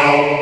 Oh,